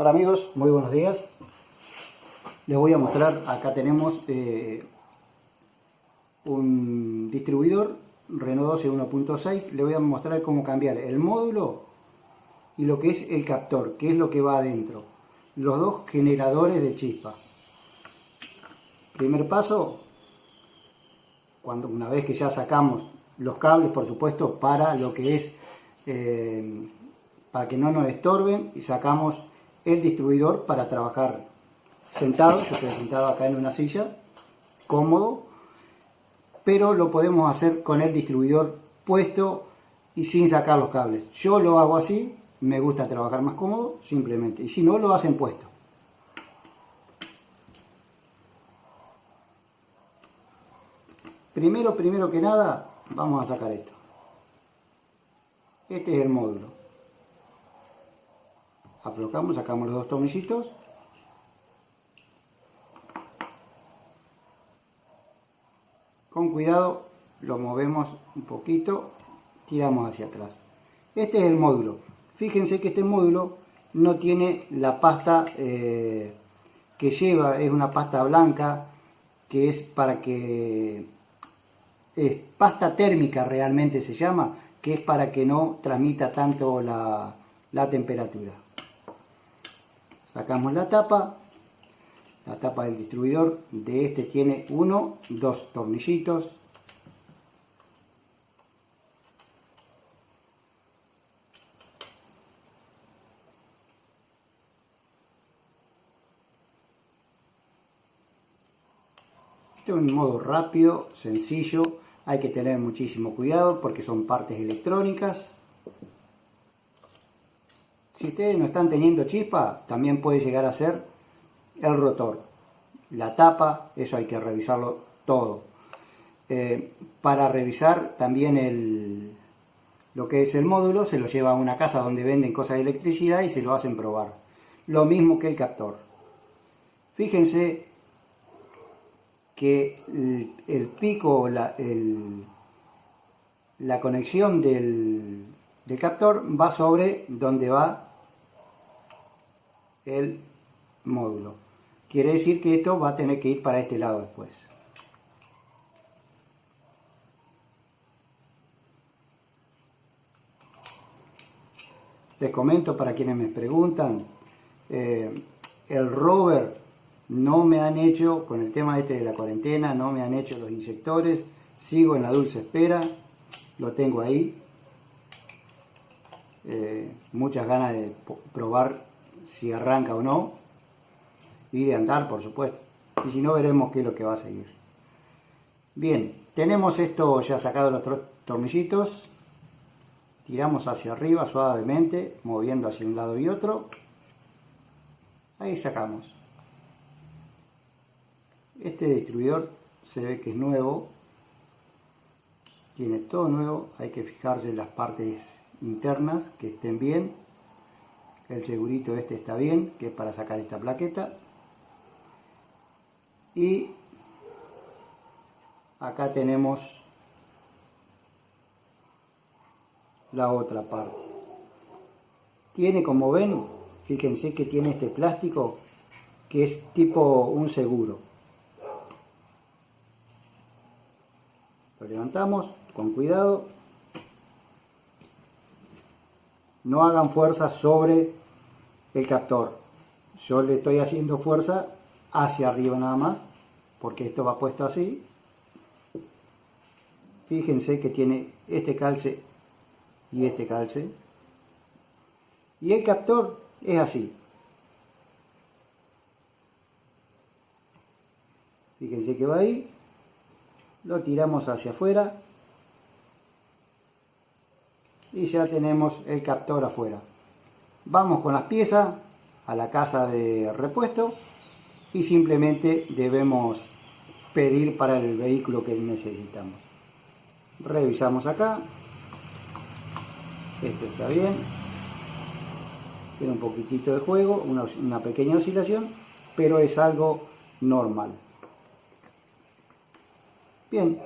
Hola amigos, muy buenos días. Les voy a mostrar, acá tenemos eh, un distribuidor Renault 12 1.6. Le voy a mostrar cómo cambiar el módulo y lo que es el captor, que es lo que va adentro. Los dos generadores de chispa. Primer paso, cuando una vez que ya sacamos los cables, por supuesto, para lo que es, eh, para que no nos estorben, y sacamos el distribuidor para trabajar sentado, yo estoy sentado acá en una silla, cómodo, pero lo podemos hacer con el distribuidor puesto y sin sacar los cables. Yo lo hago así, me gusta trabajar más cómodo, simplemente, y si no, lo hacen puesto. Primero, primero que nada, vamos a sacar esto. Este es el módulo aflojamos, sacamos los dos tornillitos con cuidado lo movemos un poquito tiramos hacia atrás. Este es el módulo. Fíjense que este módulo no tiene la pasta eh, que lleva es una pasta blanca que es para que es pasta térmica realmente se llama que es para que no transmita tanto la temperatura sacamos la tapa. La tapa del distribuidor de este tiene uno dos tornillitos. Esto es un modo rápido, sencillo, hay que tener muchísimo cuidado porque son partes electrónicas si ustedes no están teniendo chispa, también puede llegar a ser el rotor. La tapa, eso hay que revisarlo todo. Eh, para revisar también el, lo que es el módulo, se lo lleva a una casa donde venden cosas de electricidad y se lo hacen probar. Lo mismo que el captor. Fíjense que el, pico, la, la conexión del, del captor va sobre donde va el módulo. Quiere decir que esto va a tener que ir para este lado después. Les comento para quienes me preguntan, eh, el rover no me han hecho, con el tema este de la cuarentena, no me han hecho los inyectores, sigo en la dulce espera, lo tengo ahí. Eh, muchas ganas de probar si arranca o no, y de andar, por supuesto. Y si no, veremos qué es lo que va a seguir. Bien, tenemos esto ya sacado los tornillitos. Tiramos hacia arriba suavemente, moviendo hacia un lado y otro. Ahí sacamos. Este distribuidor se ve que es nuevo. Tiene todo nuevo. Hay que fijarse en las partes internas que estén bien el segurito este está bien, que es para sacar esta plaqueta. Y acá tenemos la otra parte. Tiene, como ven, fíjense que tiene este plástico que es tipo un seguro. Lo levantamos con cuidado. No hagan fuerza sobre el captor. Yo le estoy haciendo fuerza hacia arriba nada más, porque esto va puesto así. Fíjense que tiene este calce y este calce. Y el captor es así. Fíjense que va ahí. Lo tiramos hacia afuera. Y ya tenemos el captor afuera vamos con las piezas a la casa de repuesto y simplemente debemos pedir para el vehículo que necesitamos. Revisamos acá. Esto está bien. Tiene un poquitito de juego, una, una pequeña oscilación, pero es algo normal. Bien,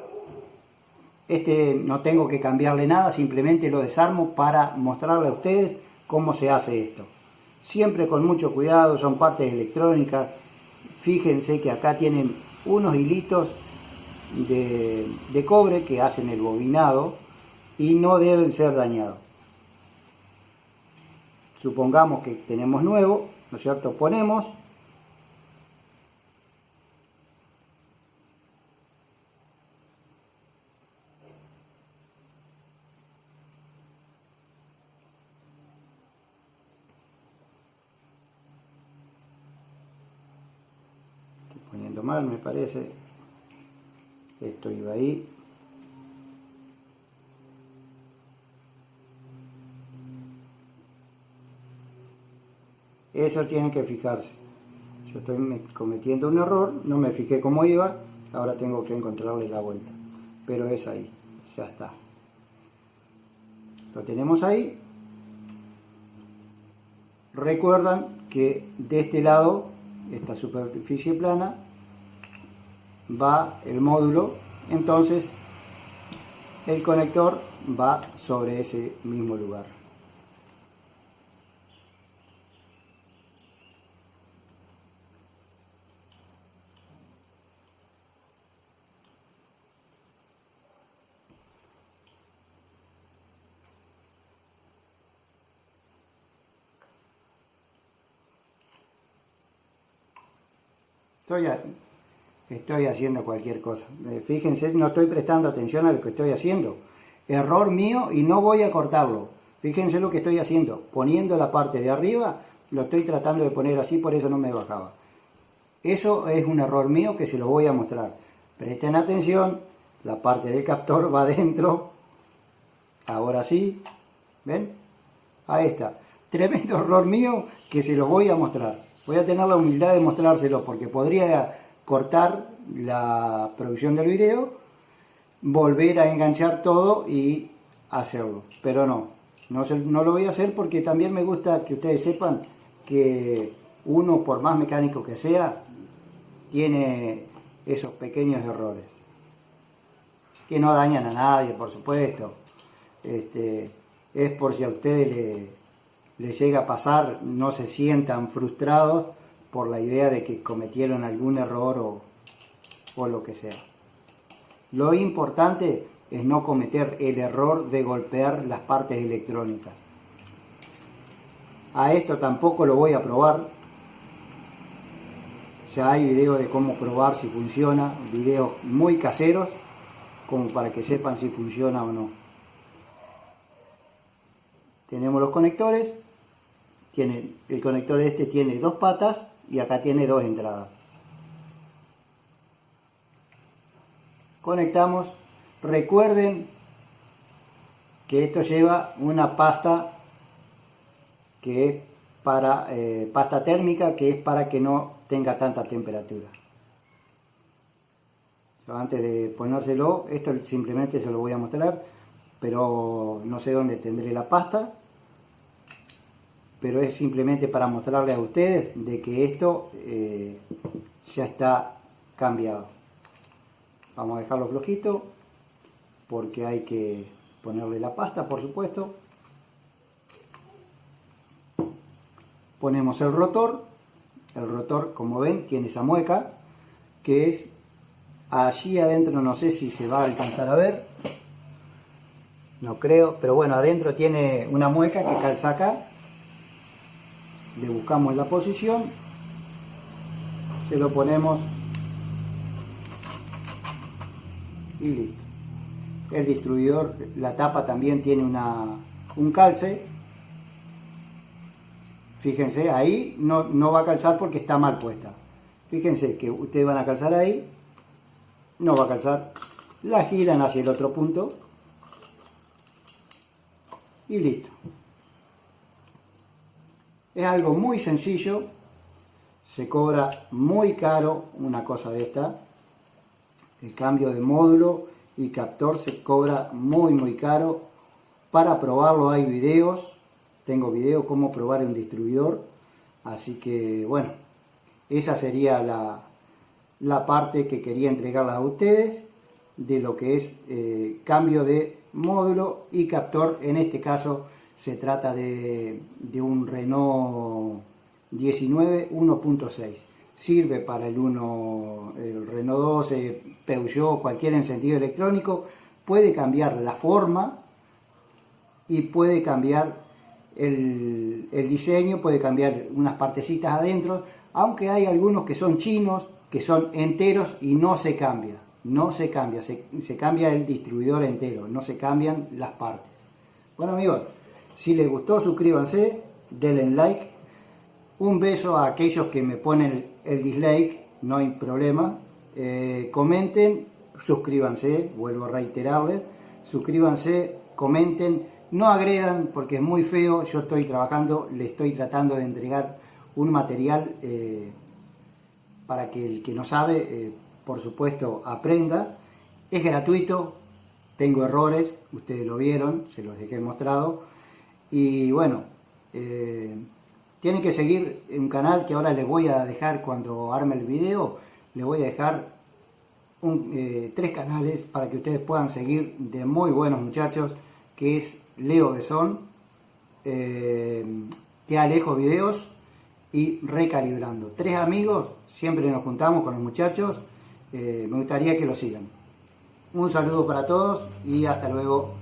este no tengo que cambiarle nada, simplemente lo desarmo para mostrarle a ustedes cómo se hace esto. siempre con mucho cuidado, son partes electrónicas. Fíjense que acá tienen unos hilitos de, cobre que hacen el bobinado y no deben ser dañados. Supongamos que tenemos nuevo, ¿no es cierto? Ponemos mal me parece. Esto iba ahí. Eso tienen que fijarse. Yo estoy cometiendo un error no me fijé cómo iba ahora tengo que encontrarle la vuelta. Pero es ahí ya está. Lo tenemos ahí. Recuerdan que de este lado esta superficie plana va el módulo entonces el conector va sobre ese mismo lugar estoy haciendo cualquier cosa. Eh, fíjense, no estoy prestando atención a lo que estoy haciendo. Error mío y no voy a cortarlo. Fíjense lo que estoy haciendo. Poniendo la parte de arriba, lo estoy tratando de poner así, por eso no me bajaba. Eso es un error mío que se lo voy a mostrar. Presten atención, la parte del captor va adentro. Ahora sí, ¿ven? Ahí está. Tremendo error mío que se lo voy a mostrar. Voy a tener la humildad de mostrárselo porque podría cortar la producción del video, volver a enganchar todo y hacerlo. Pero no, no, no lo voy a hacer porque también me gusta que ustedes sepan que uno, por más mecánico que sea, tiene esos pequeños errores. Que no dañan a nadie, por supuesto. Este, es por si a ustedes le les llega a pasar, no se sientan frustrados por la idea de que cometieron algún error o, o lo que sea. Lo importante es no cometer el error de golpear las partes electrónicas. A esto tampoco lo voy a probar. Ya hay videos de cómo probar si funciona, videos muy caseros, como para que sepan si funciona o no. Tenemos los conectores, tiene, el conector este tiene dos patas y acá tiene dos entradas. Conectamos. Recuerden que esto lleva una pasta que es para eh, pasta térmica que es para que no tenga tanta temperatura. antes de ponérselo, esto simplemente se lo voy a mostrar, pero no sé dónde tendré la pasta pero es simplemente para mostrarles a ustedes de que esto eh, ya está cambiado. Vamos a dejarlo flojito porque hay que ponerle la pasta, por supuesto. Ponemos el rotor. El rotor, como ven, tiene esa mueca que es allí adentro, no sé si se va a alcanzar a ver. No creo, pero bueno, adentro tiene una mueca que calza acá le buscamos la posición, se lo ponemos y listo. El distribuidor, la tapa también tiene una, un calce. Fíjense, ahí no, no va a calzar porque está mal puesta. Fíjense que ustedes van a calzar ahí, no va a calzar. La giran hacia el otro punto y listo. Es algo muy sencillo, se cobra muy caro una cosa de esta. El cambio de módulo y captor se cobra muy muy caro. Para probarlo hay videos, tengo video cómo probar un distribuidor. Así que bueno, esa sería la, la parte que quería entregarles a ustedes de lo que es eh, cambio de módulo y captor, en este caso se trata de, un Renault 19 1.6. Sirve para el, 1, el Renault 12, Peugeot, cualquier encendido electrónico. Puede cambiar la forma y puede cambiar el, el diseño, puede cambiar unas partecitas adentro, aunque hay algunos que son chinos, que son enteros y no se cambia, no se cambia, se, cambia el distribuidor entero, no se cambian las partes. Bueno amigos, si les gustó suscríbanse, denle like, un beso a aquellos que me ponen el, dislike, no hay problema, eh, comenten, suscríbanse, vuelvo a reiterarles, suscríbanse, comenten, no agredan porque es muy feo, yo estoy trabajando, le estoy tratando de entregar un material eh, para que el que no sabe, eh, por supuesto, aprenda. Es gratuito, tengo errores, ustedes lo vieron, se los dejé mostrado. Y bueno, eh, tienen que seguir un canal que ahora les voy a dejar cuando arme el video, les voy a dejar tres canales para que ustedes puedan seguir de muy buenos muchachos, que es Leo Besón, Te Alejo Videos y recalibrando. Tres amigos, siempre nos juntamos con los muchachos, eh, me gustaría que lo sigan. Un saludo para todos y hasta luego.